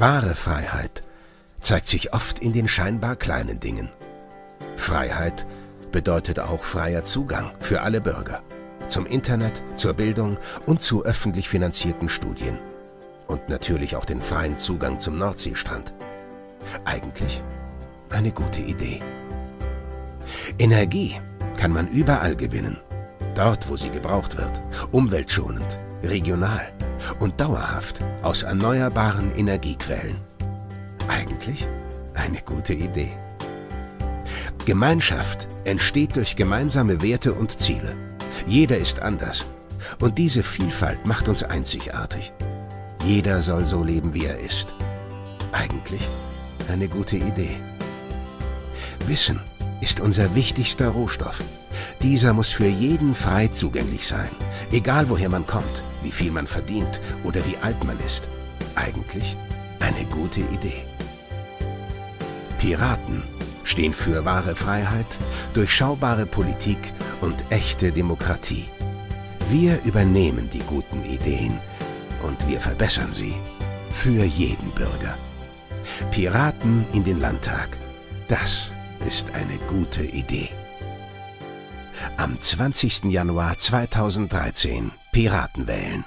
Wahre Freiheit zeigt sich oft in den scheinbar kleinen Dingen. Freiheit bedeutet auch freier Zugang für alle Bürger. Zum Internet, zur Bildung und zu öffentlich finanzierten Studien. Und natürlich auch den freien Zugang zum Nordseestrand. Eigentlich eine gute Idee. Energie kann man überall gewinnen. Dort, wo sie gebraucht wird. Umweltschonend, regional und dauerhaft aus erneuerbaren Energiequellen. Eigentlich eine gute Idee. Gemeinschaft entsteht durch gemeinsame Werte und Ziele. Jeder ist anders. Und diese Vielfalt macht uns einzigartig. Jeder soll so leben, wie er ist. Eigentlich eine gute Idee. Wissen ist unser wichtigster Rohstoff. Dieser muss für jeden frei zugänglich sein, egal woher man kommt, wie viel man verdient oder wie alt man ist. Eigentlich eine gute Idee. Piraten stehen für wahre Freiheit, durchschaubare Politik und echte Demokratie. Wir übernehmen die guten Ideen und wir verbessern sie für jeden Bürger. Piraten in den Landtag, das ist eine gute Idee. Am 20. Januar 2013 Piraten wählen.